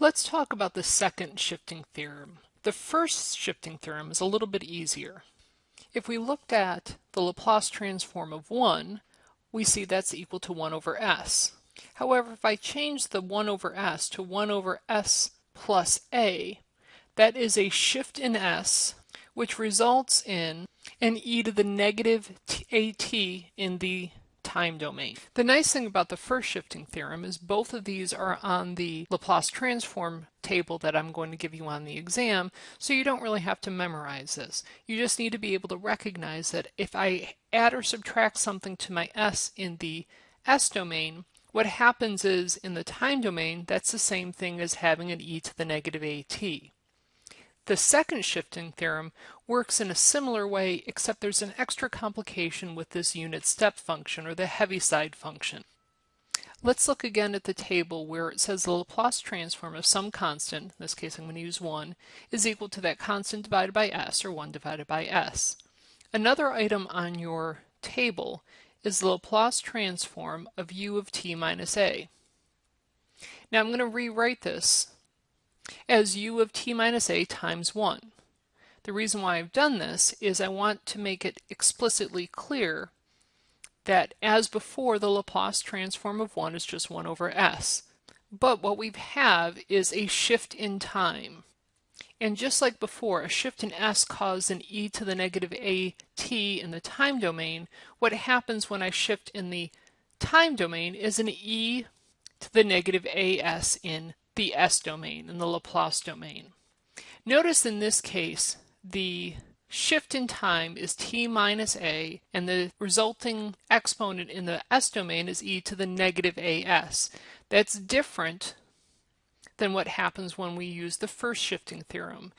Let's talk about the second shifting theorem. The first shifting theorem is a little bit easier. If we looked at the Laplace transform of 1, we see that's equal to 1 over s. However, if I change the 1 over s to 1 over s plus a, that is a shift in s, which results in an e to the negative at in the time domain. The nice thing about the first shifting theorem is both of these are on the Laplace transform table that I'm going to give you on the exam, so you don't really have to memorize this. You just need to be able to recognize that if I add or subtract something to my s in the s domain, what happens is in the time domain, that's the same thing as having an e to the negative at. The second shifting theorem works in a similar way except there's an extra complication with this unit step function or the Heaviside function. Let's look again at the table where it says the Laplace transform of some constant, in this case I'm going to use 1, is equal to that constant divided by s or 1 divided by s. Another item on your table is the Laplace transform of u of t minus a. Now I'm going to rewrite this as u of t minus a times 1. The reason why I've done this is I want to make it explicitly clear that as before the Laplace transform of 1 is just 1 over s. But what we have is a shift in time. And just like before, a shift in s caused an e to the negative at in the time domain, what happens when I shift in the time domain is an e to the negative as in the S domain, and the Laplace domain. Notice in this case, the shift in time is t minus a, and the resulting exponent in the S domain is e to the negative as. That's different than what happens when we use the first shifting theorem.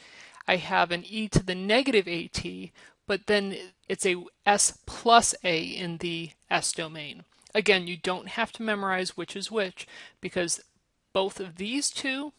I have an e to the negative at, but then it's a s plus a in the S domain. Again, you don't have to memorize which is which because both of these two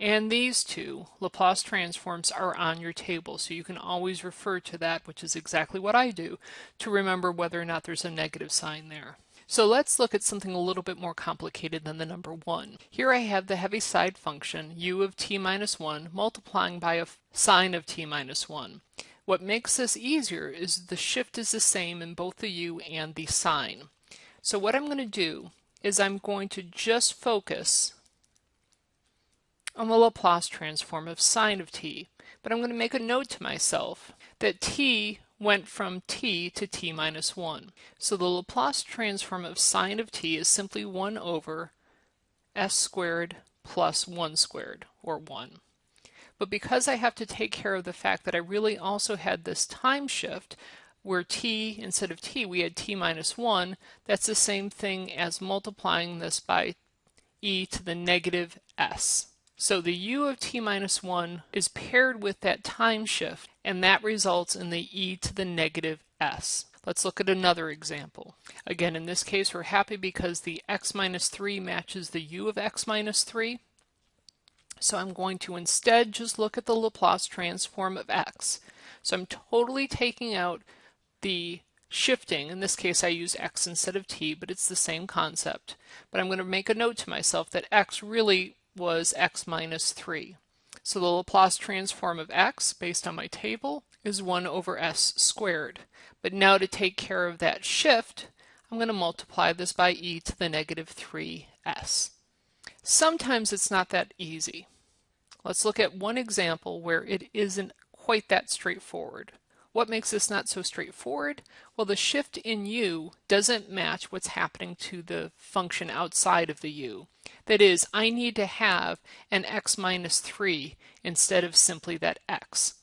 and these two Laplace transforms are on your table, so you can always refer to that, which is exactly what I do, to remember whether or not there's a negative sign there. So let's look at something a little bit more complicated than the number 1. Here I have the Heaviside function, u of t minus 1, multiplying by a sine of t minus 1. What makes this easier is the shift is the same in both the u and the sine. So what I'm going to do is I'm going to just focus on the Laplace transform of sine of t. But I'm going to make a note to myself that t went from t to t minus 1. So the Laplace transform of sine of t is simply 1 over s squared plus 1 squared, or 1. But because I have to take care of the fact that I really also had this time shift, where t, instead of t, we had t minus 1, that's the same thing as multiplying this by e to the negative s. So the u of t minus 1 is paired with that time shift, and that results in the e to the negative s. Let's look at another example. Again, in this case, we're happy because the x minus 3 matches the u of x minus 3. So I'm going to instead just look at the Laplace transform of x. So I'm totally taking out the shifting, in this case I use x instead of t, but it's the same concept. But I'm going to make a note to myself that x really was x minus 3. So the Laplace transform of x, based on my table, is 1 over s squared. But now to take care of that shift, I'm going to multiply this by e to the negative 3s. Sometimes it's not that easy. Let's look at one example where it isn't quite that straightforward. What makes this not so straightforward? Well, the shift in u doesn't match what's happening to the function outside of the u. That is, I need to have an x minus 3 instead of simply that x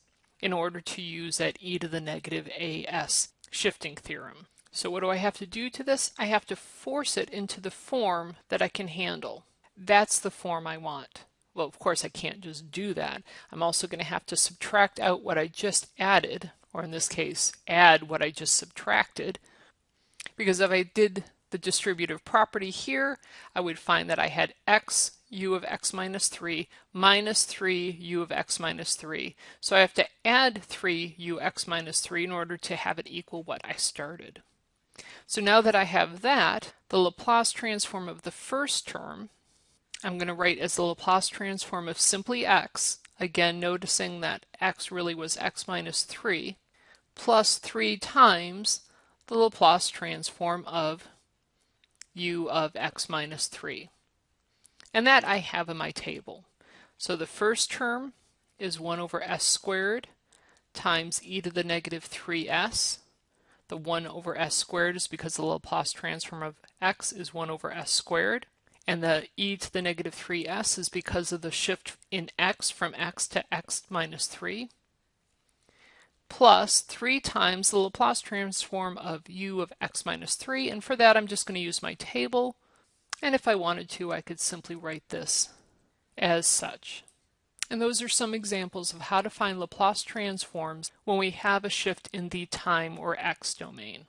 in order to use that e to the negative as shifting theorem. So what do I have to do to this? I have to force it into the form that I can handle. That's the form I want. Well, of course, I can't just do that. I'm also going to have to subtract out what I just added or in this case, add what I just subtracted. Because if I did the distributive property here, I would find that I had x u of x minus 3 minus 3 u of x minus 3. So I have to add 3 u x minus 3 in order to have it equal what I started. So now that I have that, the Laplace transform of the first term, I'm going to write as the Laplace transform of simply x, again noticing that x really was x minus 3, plus 3 times the Laplace transform of u of x minus 3. And that I have in my table. So the first term is 1 over s squared times e to the negative 3s. The 1 over s squared is because the Laplace transform of x is 1 over s squared. And the e to the negative 3s is because of the shift in x from x to x minus 3 plus 3 times the Laplace transform of u of x minus 3. And for that, I'm just going to use my table. And if I wanted to, I could simply write this as such. And those are some examples of how to find Laplace transforms when we have a shift in the time or x domain.